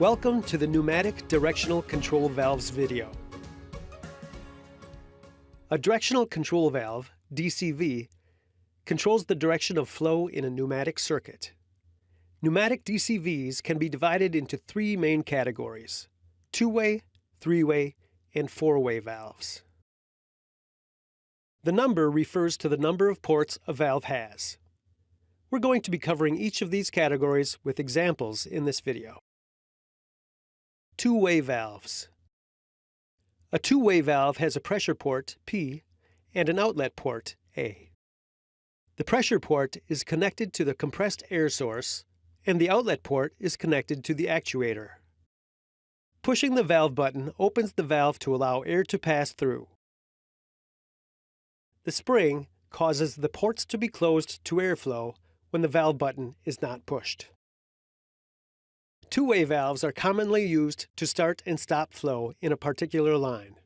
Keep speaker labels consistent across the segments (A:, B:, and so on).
A: Welcome to the Pneumatic Directional Control Valves video. A directional control valve, DCV, controls the direction of flow in a pneumatic circuit. Pneumatic DCVs can be divided into three main categories, two-way, three-way, and four-way valves. The number refers to the number of ports a valve has. We're going to be covering each of these categories with examples in this video. Two-way valves. A two-way valve has a pressure port, P, and an outlet port, A. The pressure port is connected to the compressed air source, and the outlet port is connected to the actuator. Pushing the valve button opens the valve to allow air to pass through. The spring causes the ports to be closed to airflow when the valve button is not pushed. Two-way valves are commonly used to start and stop flow in a particular line.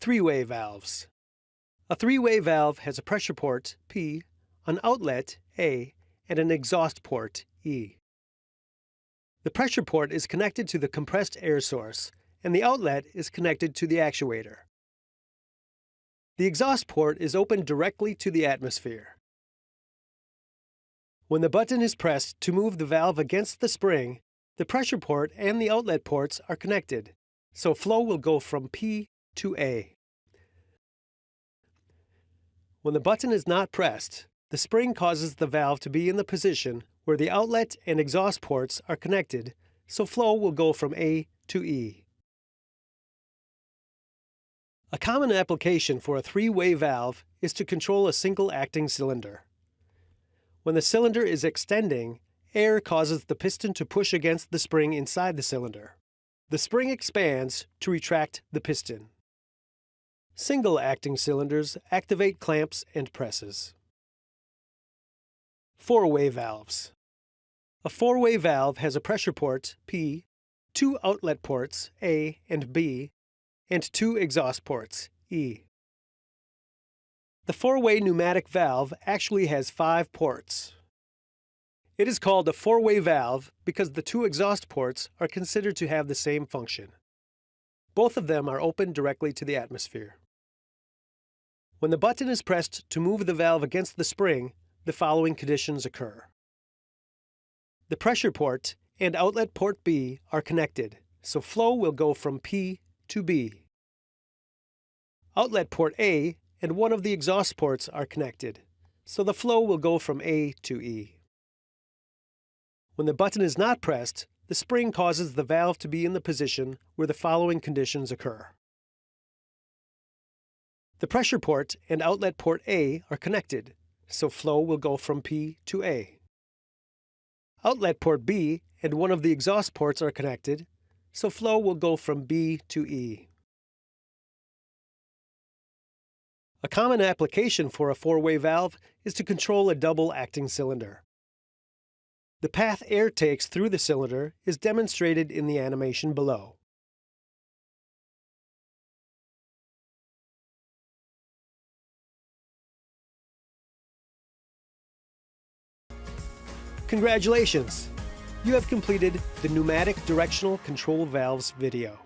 A: Three-way valves. A three-way valve has a pressure port, P, an outlet, A, and an exhaust port, E. The pressure port is connected to the compressed air source, and the outlet is connected to the actuator. The exhaust port is opened directly to the atmosphere. When the button is pressed to move the valve against the spring, the pressure port and the outlet ports are connected, so flow will go from P to A. When the button is not pressed, the spring causes the valve to be in the position where the outlet and exhaust ports are connected, so flow will go from A to E. A common application for a three-way valve is to control a single acting cylinder. When the cylinder is extending, air causes the piston to push against the spring inside the cylinder. The spring expands to retract the piston. Single acting cylinders activate clamps and presses. Four-way valves. A four-way valve has a pressure port, P, two outlet ports, A and B, and two exhaust ports, E. The four-way pneumatic valve actually has five ports. It is called a four-way valve because the two exhaust ports are considered to have the same function. Both of them are open directly to the atmosphere. When the button is pressed to move the valve against the spring, the following conditions occur. The pressure port and outlet port B are connected, so flow will go from P to B. Outlet port A and one of the exhaust ports are connected, so the flow will go from A to E. When the button is not pressed, the spring causes the valve to be in the position where the following conditions occur. The pressure port and outlet port A are connected, so flow will go from P to A. Outlet port B and one of the exhaust ports are connected, so flow will go from B to E. A common application for a four-way valve is to control a double-acting cylinder. The path air takes through the cylinder is demonstrated in the animation below. Congratulations! You have completed the Pneumatic Directional Control Valves video.